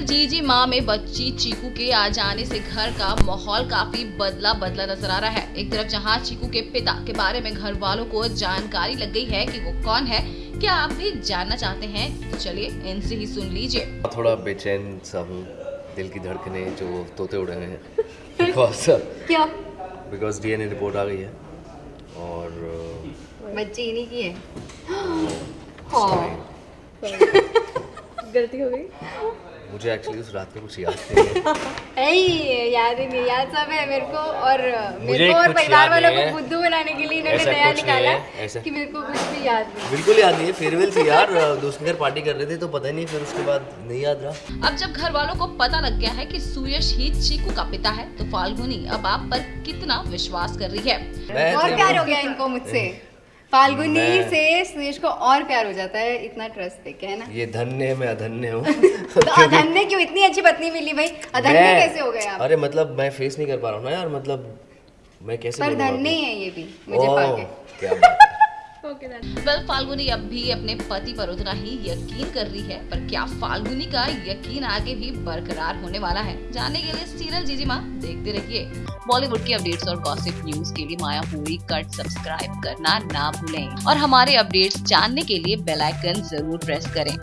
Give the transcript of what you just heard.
Serial जीजी माँ में बच्ची चीकू के आ जाने से घर का माहौल काफ़ी बदला बदला नज़र आ रहा है। एक तरफ़ जहाँ चीकू के पिता के बारे में घर वालों को जानकारी लग गई है कि वो कौन है क्या आप भी जानना चाहते हैं तो चलिए इनसे ही सुन लीजिए। थोड़ा बेचैन सा हूँ दिल की धड़कने जो तोते उड़े हुए हैं। बिकॉज़ क्या? बिकॉज़ डीएनए रिपोर्ट आ गई है। और uh, बच्चे इन्हीं की है। गलती हो गई। मुझे एक्चुअली उस रात में कुछ याद नहीं है। ऐ याद ही नहीं याद सब है मेरे को और मेरे को और परिवार वालों को बुद्धू बनाने के लिए इन्होंने नया निकाला है, कि मेरे को कुछ भी याद नहीं। बिल्कुल याद नहीं है फेयरवेल थी यार दोस्त के घर पार्टी कर रहे थे तो पता ही नहीं फिर उसके बाद नहीं याद रहा। अब जब घर वालों को पता लग गया है की सुयश ही चीकू का पिता है तो फाल्गुनी अब आप पर कितना विश्वास कर रही है? और तो- प्यार हो गया इनको मुझसे। फाल्गुनी से सुरेश को और प्यार हो जाता है इतना ट्रस्ट देखे है ना? ये धन्य है मैं अधन्य हूँ। तो अधन्य क्यों इतनी अच्छी पत्नी मिली भाई? अधन्य कैसे हो गए आप? अरे मतलब मैं फेस नहीं कर पा रहा हूँ ना यार मतलब मैं कैसे पर धन्य? है ये भी मुझे क्या वेल फाल्गुनी अब भी अपने पति पर उतना ही यकीन कर रही है, पर क्या फाल्गुनी का यकीन आगे भी बरकरार होने वाला है? जानने के लिए सीरियल जीजी माँ देखते रहिए। बॉलीवुड की अपडेट्स और गॉसिप न्यूज़ के लिए माया पूरी कट सब्सक्राइब करना ना भूलें। और हमारे अपडेट्स जानने के लिए बेलाइकन ज़रूर प्रेस करें।